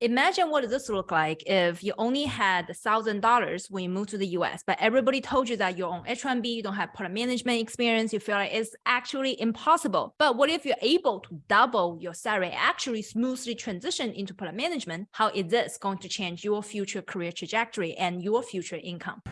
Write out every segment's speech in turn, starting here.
Imagine what this look like if you only had $1,000 when you moved to the US, but everybody told you that you're on H-1B, you don't have product management experience, you feel like it's actually impossible. But what if you're able to double your salary, actually smoothly transition into product management? How is this going to change your future career trajectory and your future income?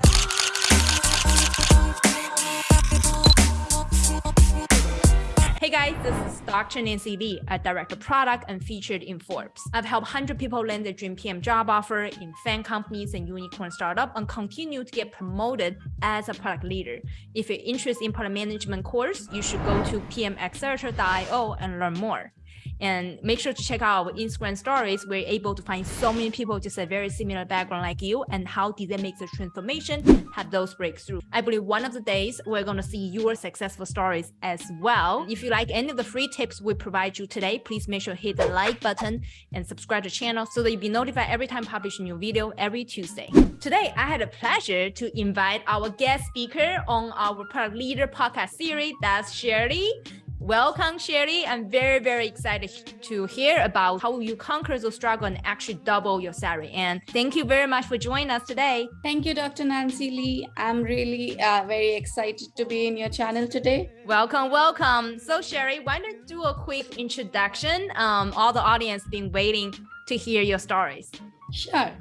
Hey guys, this is Dr. Nancy Li, a director product and featured in Forbes. I've helped 100 people land their dream PM job offer in FAANG companies and unicorn startup and continue to get promoted as a product leader. If you're interested in product management course, you should go to pmaccelerator.io and learn more. And make sure to check out our Instagram stories. We're able to find so many people just a very similar background like you and how did they make the transformation, have those breakthroughs. I believe one of the days we're going to see your successful stories as well. If you like any of the free tips we provide you today, please make sure to hit the like button and subscribe to the channel so that you'll be notified every time I publish a new video every Tuesday. Today, I had a pleasure to invite our guest speaker on our Product Leader podcast series. That's Sherry. Welcome, Sherry. I'm very, very excited to hear about how you conquer the struggle and actually double your salary. And thank you very much for joining us today. Thank you, Dr. Nancy Li. I'm really uh, very excited to be in your channel today. Welcome, welcome. So Sherry, why don't you do a quick introduction? Um, all the audience been waiting to hear your stories. Sure.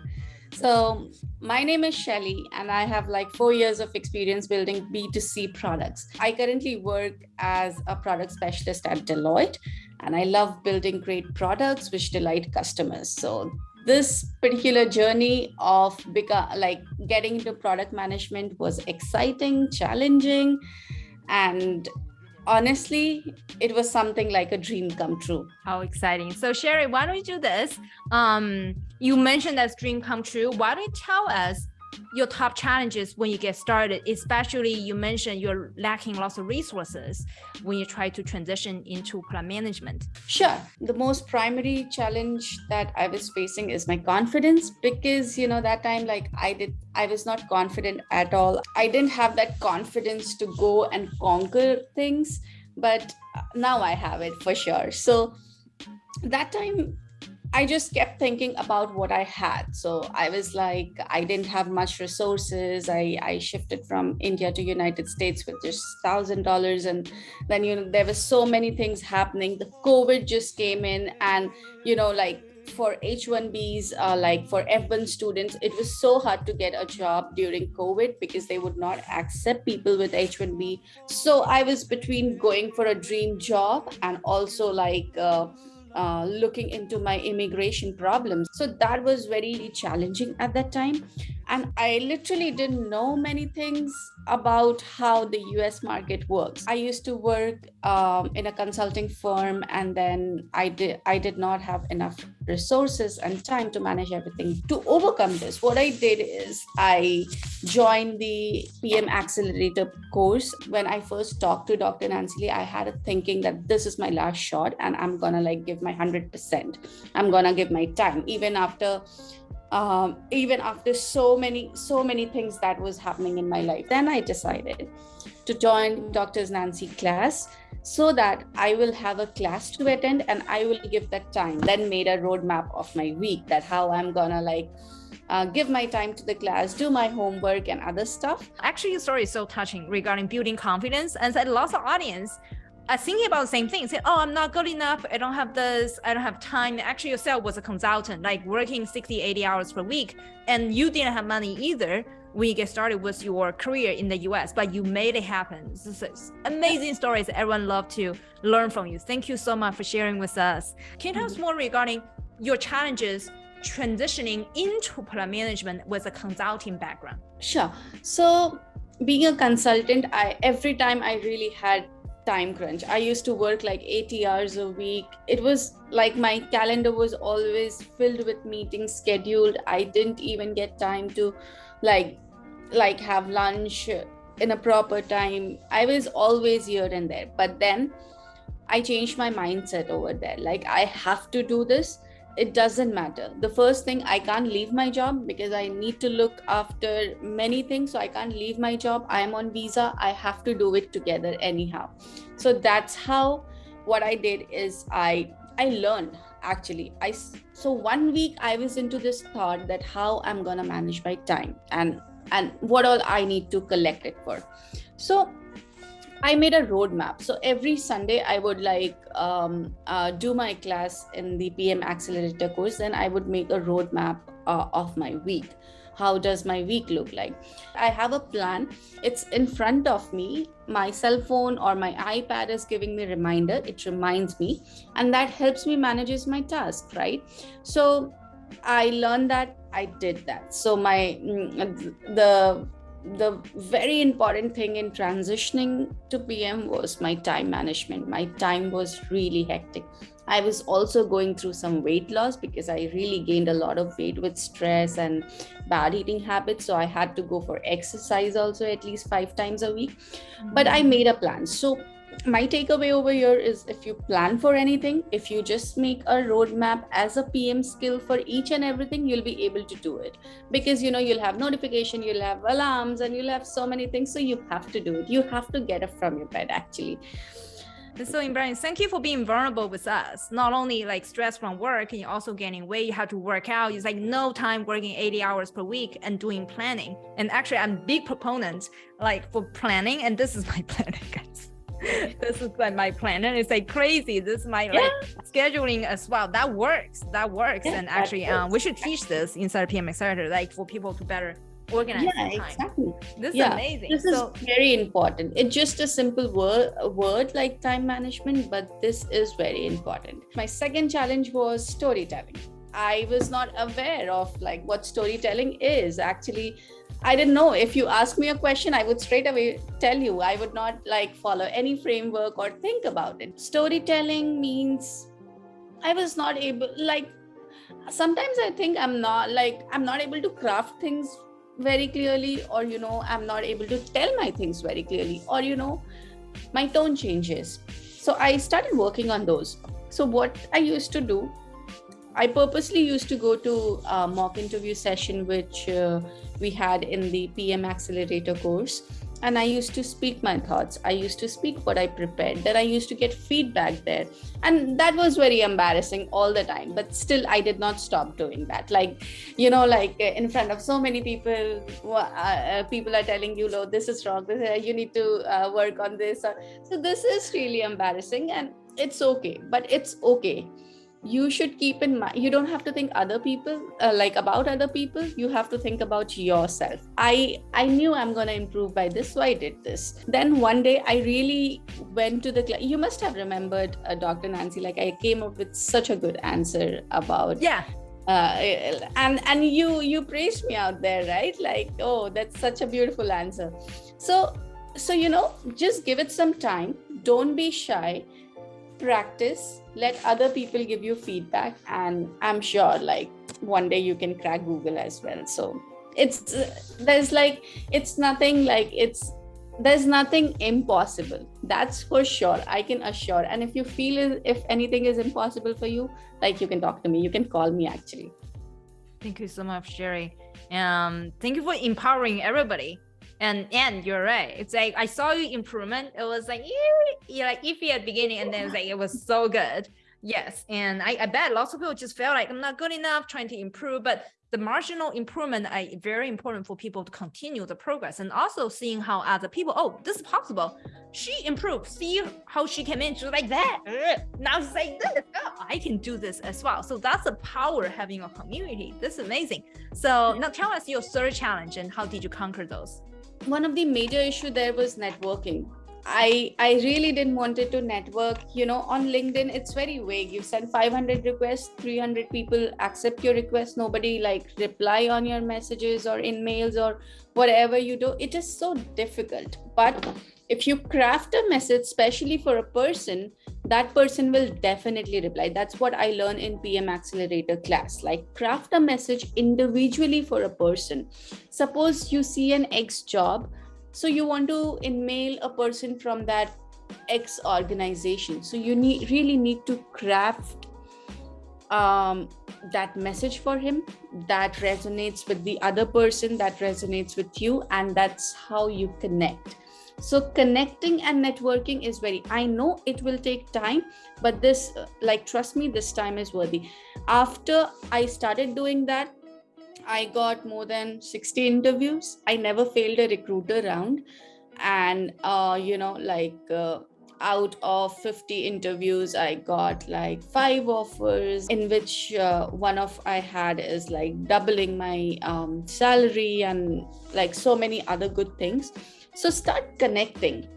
So my name is Shelly and I have like four years of experience building B2C products. I currently work as a product specialist at Deloitte and I love building great products which delight customers. So this particular journey of like getting into product management was exciting, challenging, and honestly, it was something like a dream come true. How exciting. So Sherry, why don't you do this? Um, you mentioned that dream come true. Why don't you tell us your top challenges when you get started, especially you mentioned you're lacking lots of resources when you try to transition into product management? Sure. The most primary challenge that I was facing is my confidence because, you know, that time, like I did, I was not confident at all. I didn't have that confidence to go and conquer things, but now I have it for sure. So that time I just kept thinking about what I had. So I was like, I didn't have much resources. I, I shifted from India to United States with just thousand dollars. And then, you know, there were so many things happening. The COVID just came in and, you know, like for H1Bs, uh, like for F1 students, it was so hard to get a job during COVID because they would not accept people with H1B. So I was between going for a dream job and also like, uh, uh, looking into my immigration problems. So that was very challenging at that time. And I literally didn't know many things about how the US market works. I used to work um, in a consulting firm and then I did, I did not have enough resources and time to manage everything. To overcome this, what I did is I joined the PM Accelerator course. When I first talked to Dr. Nancy Li, I had a thinking that this is my last shot and I'm gonna like give my 100%. I'm gonna give my time even after um, even after so many so many things that was happening in my life then i decided to join doctors nancy class so that i will have a class to attend and i will give that time then made a roadmap of my week that how i'm gonna like uh, give my time to the class, do my homework and other stuff. Actually, your story is so touching regarding building confidence and said lots of audience are thinking about the same thing. Say, oh, I'm not good enough. I don't have this. I don't have time. Actually, yourself was a consultant, like working 60, 80 hours per week, and you didn't have money either when you get started with your career in the US, but you made it happen. This is amazing stories. Everyone love to learn from you. Thank you so much for sharing with us. Can you tell us mm-hmm. more regarding your challenges transitioning into product management with a consulting background? Sure. So being a consultant, I every time I really had time crunch. I used to work like 80 hours a week. It was like my calendar was always filled with meetings scheduled. I didn't even get time to like like have lunch in a proper time. I was always here and there. But then i changed my mindset over there. Like i have to do this it doesn't matter. The first thing i can't leave my job because i need to look after many things. So i can't leave my job. I am on visa. I have to do it together anyhow. So that's how what i did is i I learned actually. I so one week I was into this thought that how I'm gonna manage my time and and what all I need to collect it for. So I made a roadmap. So every Sunday, I would like um, uh, do my class in the PM Accelerator course. Then I would make a roadmap uh, of my week. How does my week look like? I have a plan. It's in front of me. My cell phone or my iPad is giving me reminder. It reminds me, and that helps me manages my task. Right. So I learned that I did that. So my mm, the the very important thing in transitioning to PM was my time management. My time was really hectic. I was also going through some weight loss because I really gained a lot of weight with stress and bad eating habits. So I had to go for exercise also at least five times a week. But I mm-hmm. made a plan. So my takeaway over here is if you plan for anything, if you just make a roadmap as a PM skill for each and everything, you'll be able to do it because you know you'll have notification, you'll have alarms, and you'll have so many things. So you have to do it. You have to get up from your bed actually. So embarrassing. Thank you for being vulnerable with us. Not only like stress from work, and you're also gaining weight. You have to work out. It's like no time working 80 hours per week and doing planning. And actually, I'm big proponent like for planning, and this is my planning, guys. this is like my plan. And it's like crazy. This is my yeah. like scheduling as well. That works. That works. Yeah, and actually um, we should teach this inside pm accelerator like for people to better organize yeah exactly. This yeah. is amazing. this so, is very important. It's just a simple word a word like time management but this is very important. My second challenge was storytelling. I was not aware of like what storytelling is. Actually I didn't know. If you ask me a question, I would straight away tell you. I would not like follow any framework or think about it. Storytelling means I was not able, like, sometimes I think I'm not like, I'm not able to craft things very clearly, or, you know, I'm not able to tell my things very clearly, or, you know, my tone changes. So I started working on those. So, what I used to do I purposely used to go to a mock interview session, which uh, we had in the PM Accelerator course. And I used to speak my thoughts. I used to speak what I prepared. Then I used to get feedback there. And that was very embarrassing all the time. But still, I did not stop doing that. Like, you know, like uh, in front of so many people, uh, uh, people are telling you, no, this is wrong. This, uh, you need to uh, work on this. So this is really embarrassing. And it's okay. But it's okay you should keep in mind you don't have to think other people uh, like about other people. You have to think about yourself. I i knew i'm going to improve by this so i did this. Then one day i really went to the you must have remembered uh, dr nancy like i came up with such a good answer about yeah. uh, and and you you praised me out there right? Like oh that's such a beautiful answer. So so you know just give it some time. Don't be shy practice let other people give you feedback and i'm sure like one day you can crack google as well. So it's there's like it's nothing like it's there's nothing impossible. That's for sure i can assure. And if you feel if anything is impossible for you like you can talk to me. You can call me actually. Thank you so much sherry. Um thank you for empowering everybody and and you're right. It's like i saw you improvement. It was like yeah, like iffy at the beginning and then it was like it was so good. Yes and I, I bet lots of people just felt like i'm not good enough trying to improve but the marginal improvement are very important for people to continue the progress and also seeing how other people oh this is possible. She improved. See how she came in. She's like that. Now she's like this oh, i can do this as well. So that's the power having a community. This is amazing. So now tell us your third challenge and how did you conquer those one of the major issue there was networking. I i really didn't wanted to network. You know on linkedin it's very vague. You send 500 requests 300 people accept your request. Nobody like reply on your messages or in mails or whatever you do. It is so difficult. But if you craft a message especially for a person that person will definitely reply. That's what i learned in pm accelerator class. Like craft a message individually for a person. Suppose you see an x job so you want to email a person from that x organization. So you need really need to craft um, that message for him that resonates with the other person that resonates with you and that's how you connect so connecting and networking is very i know it will take time but this like trust me this time is worthy. After i started doing that i got more than 60 interviews. I never failed a recruiter round. And uh you know like uh, out of 50 interviews i got like five offers in which uh, one of i had is like doubling my um, salary and like so many other good things so start connecting.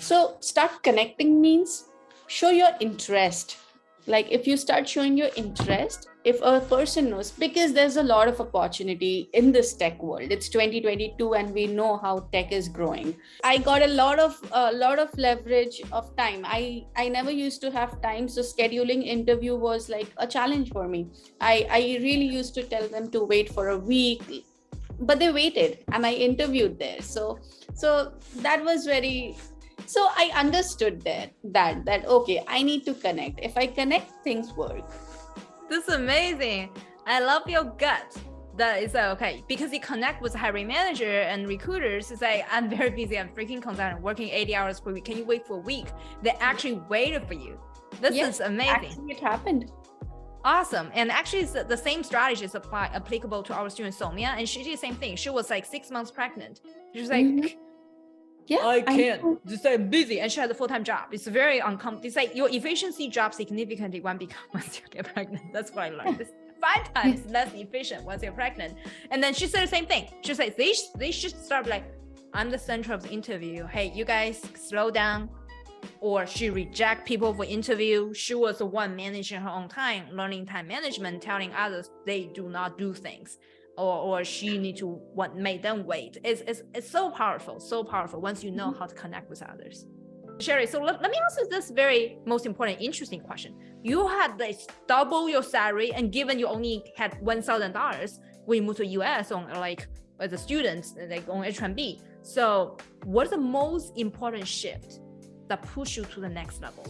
So start connecting means show your interest. Like if you start showing your interest if a person knows because there's a lot of opportunity in this tech world. It's 2022 and we know how tech is growing. I got a lot of a lot of leverage of time. I i never used to have time so scheduling interview was like a challenge for me. I i really used to tell them to wait for a week but they waited and i interviewed there. So so that was very so i understood that that that okay i need to connect. If i connect things work. This is amazing. I love your gut. That is uh, okay because you connect with hiring manager and recruiters it's like i'm very busy i'm freaking consultant working 80 hours per week. Can you wait for a week? They actually waited for you. This yes, is amazing. actually it happened Awesome. And actually, the same strategy is apply, applicable to our student Somia. And she did the same thing. She was like six months pregnant. She was like, mm -hmm. Yeah, I can't. I just say busy, and she has a full time job. It's very uncomfortable. It's like your efficiency drops significantly when become once you get pregnant. That's what I learned. It's five times less efficient once you're pregnant. And then she said the same thing. She said they they should start like, I'm the center of the interview. Hey, you guys slow down. Or she reject people for interview. She was the one managing her own time, learning time management, telling others they do not do things or, or she need to what make them wait. It's, it's, it's so powerful, so powerful once you know mm-hmm. how to connect with others. Sherry, so let, let me ask you this very most important, interesting question. You had this double your salary and given you only had $1,000 when you moved to US on like as a student, like on H1B. So what's the most important shift that push you to the next level?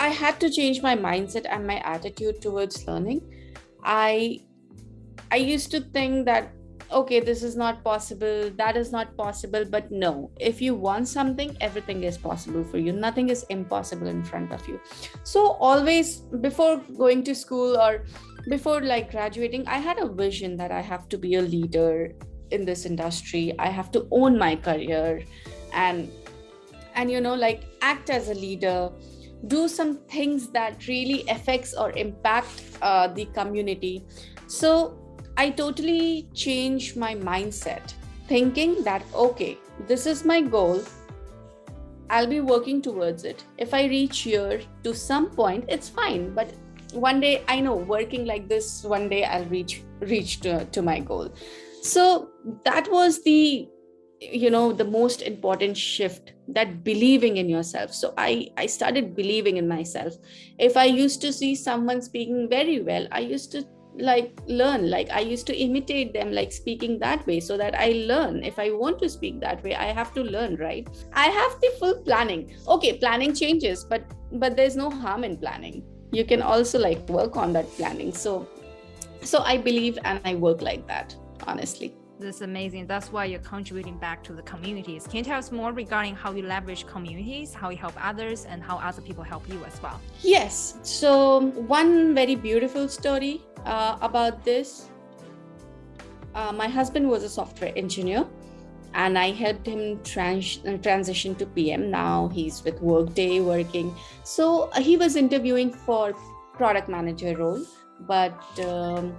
I had to change my mindset and my attitude towards learning. I I used to think that, okay, this is not possible, that is not possible. But no, if you want something, everything is possible for you. Nothing is impossible in front of you. So, always before going to school or before like graduating, I had a vision that I have to be a leader in this industry. I have to own my career and and you know like act as a leader do some things that really affects or impact uh, the community so I totally changed my mindset, thinking that, okay, this is my goal. I'll be working towards it. If I reach here to some point, it's fine. But one day, I know working like this, one day I'll reach reach to, to my goal. So that was the you know the most important shift that believing in yourself. So i i started believing in myself. If i used to see someone speaking very well i used to like learn. Like i used to imitate them like speaking that way so that i learn. If i want to speak that way i have to learn right? I have the full planning. Okay planning changes but but there's no harm in planning. You can also like work on that planning. So so i believe and i work like that honestly this is amazing. That's why you're contributing back to the communities. Can you tell us more regarding how you leverage communities, how you help others, and how other people help you as well? Yes. So one very beautiful story uh, about this. Uh, my husband was a software engineer and I helped him trans transition to PM. Now he's with Workday working. So uh, he was interviewing for product manager role, but um,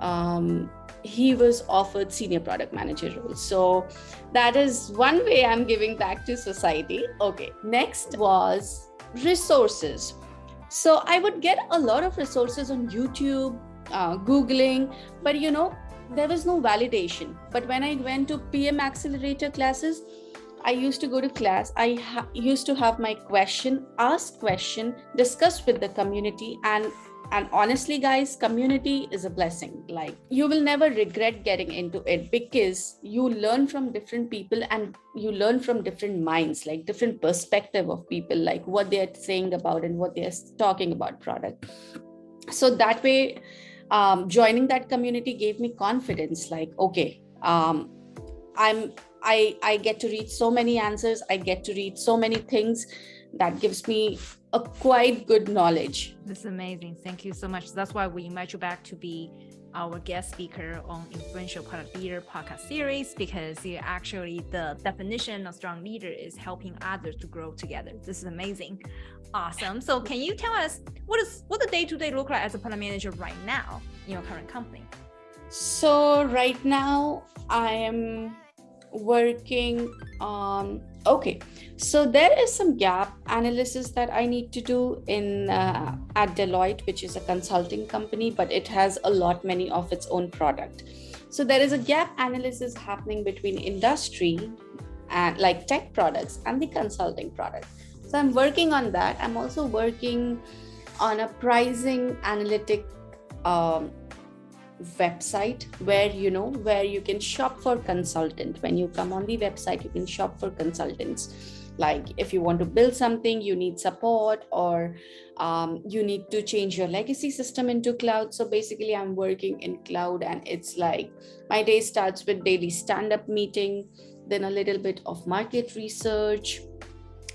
um, he was offered senior product manager role. So that is one way I'm giving back to society. Okay, next was resources. So I would get a lot of resources on YouTube, uh, Googling, but you know, there was no validation. But when I went to PM Accelerator classes, I used to go to class. I used to have my question, ask question, discuss with the community, and and honestly guys community is a blessing. Like you will never regret getting into it because you learn from different people and you learn from different minds like different perspective of people like what they're saying about and what they're talking about product. So that way um, joining that community gave me confidence like okay um, i'm i i get to read so many answers. I get to read so many things that gives me a quite good knowledge this is amazing thank you so much that's why we invite you back to be our guest speaker on Influential Product Leader podcast series because actually the definition of strong leader is helping others to grow together. This is amazing. Awesome. So can you tell us what is what the day-to-day -day look like as a product manager right now in your current company? So right now I am working on okay so there is some gap analysis that i need to do in uh, at deloitte which is a consulting company but it has a lot many of its own product. So there is a gap analysis happening between industry and like tech products and the consulting product. So i'm working on that. I'm also working on a pricing analytic um, website where you know where you can shop for consultant. When you come on the website you can shop for consultants. Like if you want to build something you need support or um, you need to change your legacy system into cloud. So basically i'm working in cloud and it's like my day starts with daily stand-up meeting then a little bit of market research.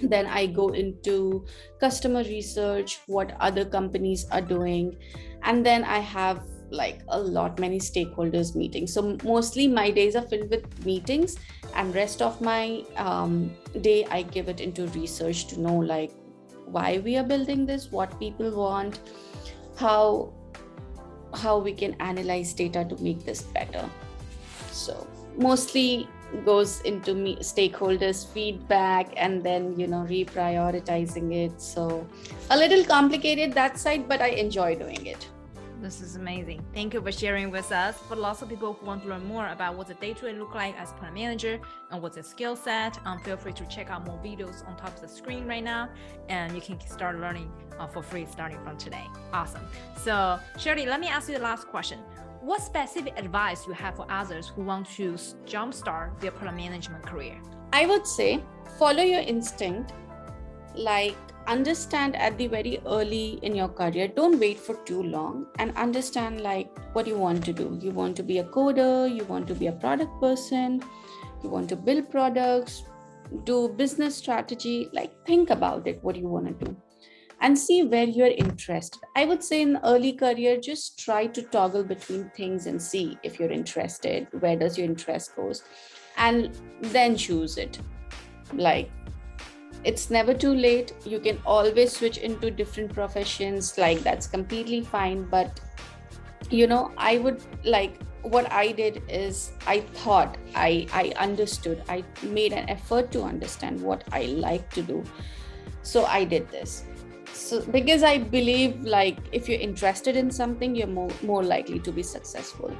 Then i go into customer research what other companies are doing. And then i have like a lot many stakeholders meetings. So mostly my days are filled with meetings and rest of my um, day i give it into research to know like why we are building this what people want how how we can analyze data to make this better. So mostly goes into me stakeholders feedback and then you know reprioritizing it. So a little complicated that side but i enjoy doing it this is amazing. Thank you for sharing with us. For lots of people who want to learn more about what the day-to-day look like as a product manager and what's the skill set, um, feel free to check out more videos on top of the screen right now, and you can start learning uh, for free starting from today. Awesome. So Shirley, let me ask you the last question. What specific advice you have for others who want to jumpstart their product management career? I would say follow your instinct. Like understand at the very early in your career don't wait for too long and understand like what you want to do. You want to be a coder you want to be a product person you want to build products do business strategy like think about it what you want to do and see where you're interested i would say in early career just try to toggle between things and see if you're interested where does your interest goes and then choose it. Like it's never too late. You can always switch into different professions. Like that's completely fine. But you know i would like what i did is i thought i i understood. I made an effort to understand what i like to do. So i did this. So because i believe like if you're interested in something you're more more likely to be successful.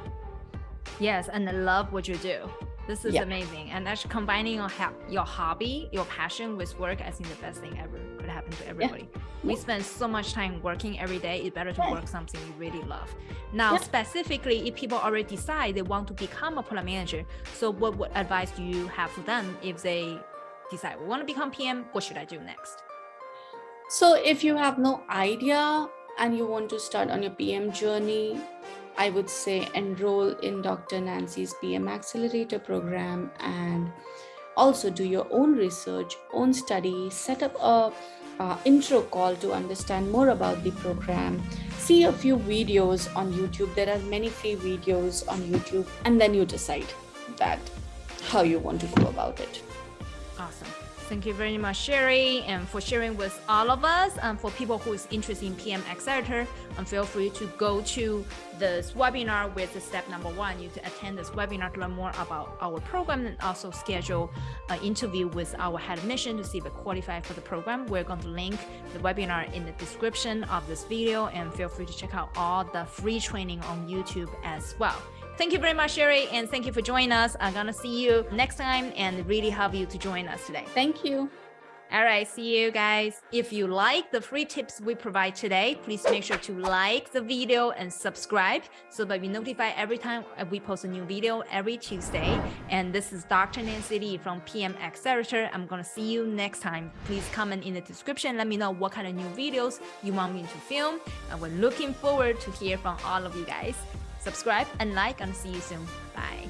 Yes and I love what you do this is yeah. amazing. And actually combining your, your hobby, your passion with work, I think the best thing ever could happen to everybody. Yeah. We yeah. spend so much time working every day. It's better to work something you really love. Now, specifically, if people already decide they want to become a product manager, so what, what advice do you have for them if they decide we want to become PM? What should I do next? So if you have no idea and you want to start on your PM journey, I would say enroll in Dr. Nancy's PM Accelerator program and also do your own research, own study, set up a uh, intro call to understand more about the program. See a few videos on YouTube. There are many free videos on YouTube, and then you decide that how you want to go about it. Awesome. Thank you very much, Sherry, and for sharing with all of us. And for people who is interested in PM Accelerator, and feel free to go to this webinar with step number one. You to attend this webinar to learn more about our program and also schedule an interview with our head of mission to see if we qualify for the program. We're going to link the webinar in the description of this video, and feel free to check out all the free training on YouTube as well. Thank you very much, Sherry, and thank you for joining us. I'm gonna see you next time and really have you to join us today. Thank you. All right, see you guys. If you like the free tips we provide today, please make sure to like the video and subscribe so that we notify every time we post a new video every Tuesday. And this is Dr. Nancy Li from PM Accelerator. I'm going to see you next time. Please comment in the description. Let me know what kind of new videos you want me to film. And we're looking forward to hear from all of you guys. Subscribe and like and see you soon. Bye.